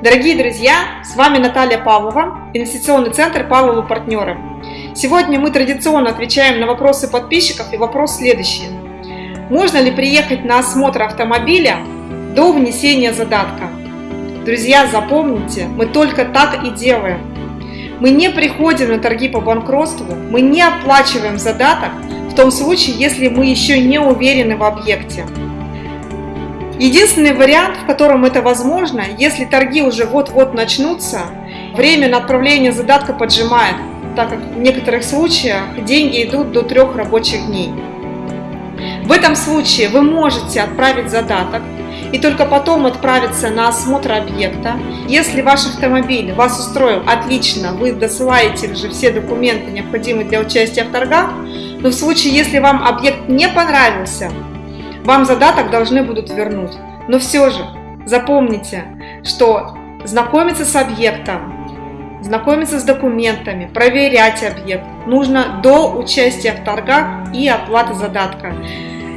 Дорогие друзья, с вами Наталья Павлова, инвестиционный центр Павловы партнеры. Сегодня мы традиционно отвечаем на вопросы подписчиков и вопрос следующий. Можно ли приехать на осмотр автомобиля до внесения задатка? Друзья, запомните, мы только так и делаем. Мы не приходим на торги по банкротству, мы не оплачиваем задаток в том случае, если мы еще не уверены в объекте. Единственный вариант, в котором это возможно, если торги уже вот-вот начнутся, время на отправление задатка поджимает, так как в некоторых случаях деньги идут до трех рабочих дней. В этом случае вы можете отправить задаток и только потом отправиться на осмотр объекта. Если ваш автомобиль вас устроил отлично, вы досылаете же все документы, необходимые для участия в торгах, но в случае, если вам объект не понравился, вам задаток должны будут вернуть. Но все же запомните, что знакомиться с объектом, знакомиться с документами, проверять объект нужно до участия в торгах и оплаты задатка.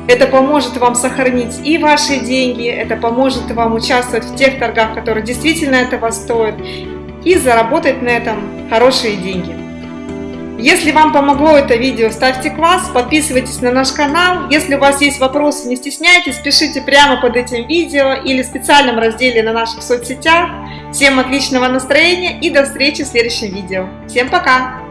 Это поможет вам сохранить и ваши деньги, это поможет вам участвовать в тех торгах, которые действительно этого стоят, и заработать на этом хорошие деньги. Если вам помогло это видео, ставьте класс, подписывайтесь на наш канал. Если у вас есть вопросы, не стесняйтесь, пишите прямо под этим видео или в специальном разделе на наших соцсетях. Всем отличного настроения и до встречи в следующем видео. Всем пока!